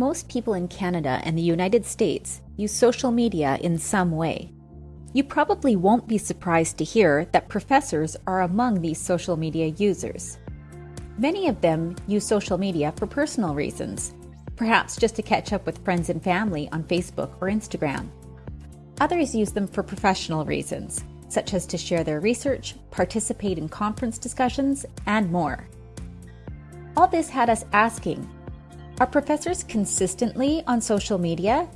Most people in Canada and the United States use social media in some way. You probably won't be surprised to hear that professors are among these social media users. Many of them use social media for personal reasons, perhaps just to catch up with friends and family on Facebook or Instagram. Others use them for professional reasons, such as to share their research, participate in conference discussions, and more. All this had us asking are professors consistently on social media?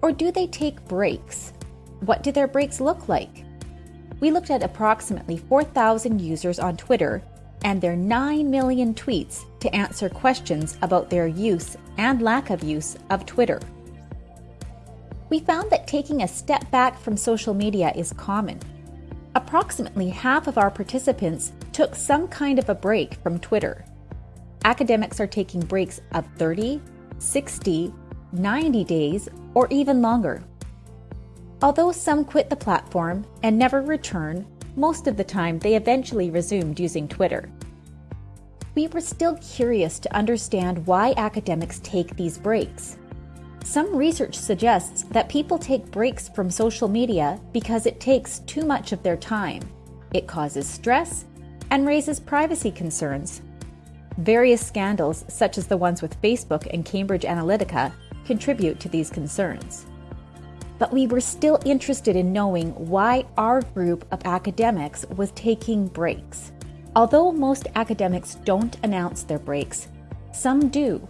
Or do they take breaks? What do their breaks look like? We looked at approximately 4,000 users on Twitter and their 9 million tweets to answer questions about their use and lack of use of Twitter. We found that taking a step back from social media is common. Approximately half of our participants took some kind of a break from Twitter academics are taking breaks of 30, 60, 90 days, or even longer. Although some quit the platform and never return, most of the time they eventually resumed using Twitter. We were still curious to understand why academics take these breaks. Some research suggests that people take breaks from social media because it takes too much of their time. It causes stress and raises privacy concerns. Various scandals, such as the ones with Facebook and Cambridge Analytica, contribute to these concerns. But we were still interested in knowing why our group of academics was taking breaks. Although most academics don't announce their breaks, some do,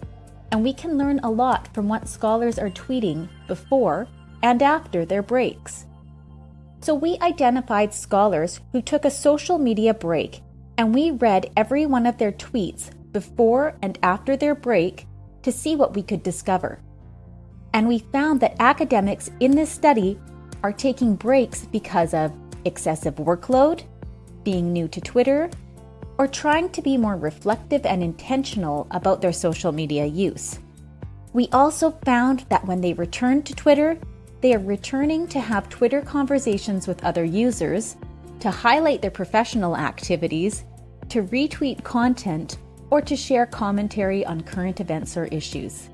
and we can learn a lot from what scholars are tweeting before and after their breaks. So we identified scholars who took a social media break and we read every one of their tweets before and after their break to see what we could discover. And we found that academics in this study are taking breaks because of excessive workload, being new to Twitter, or trying to be more reflective and intentional about their social media use. We also found that when they return to Twitter, they are returning to have Twitter conversations with other users, to highlight their professional activities, to retweet content, or to share commentary on current events or issues.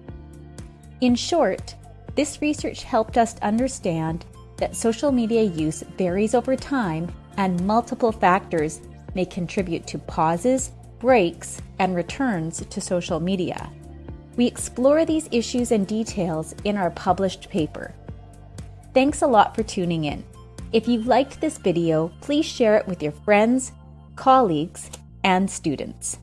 In short, this research helped us understand that social media use varies over time and multiple factors may contribute to pauses, breaks, and returns to social media. We explore these issues and details in our published paper. Thanks a lot for tuning in. If you liked this video, please share it with your friends, colleagues, and students.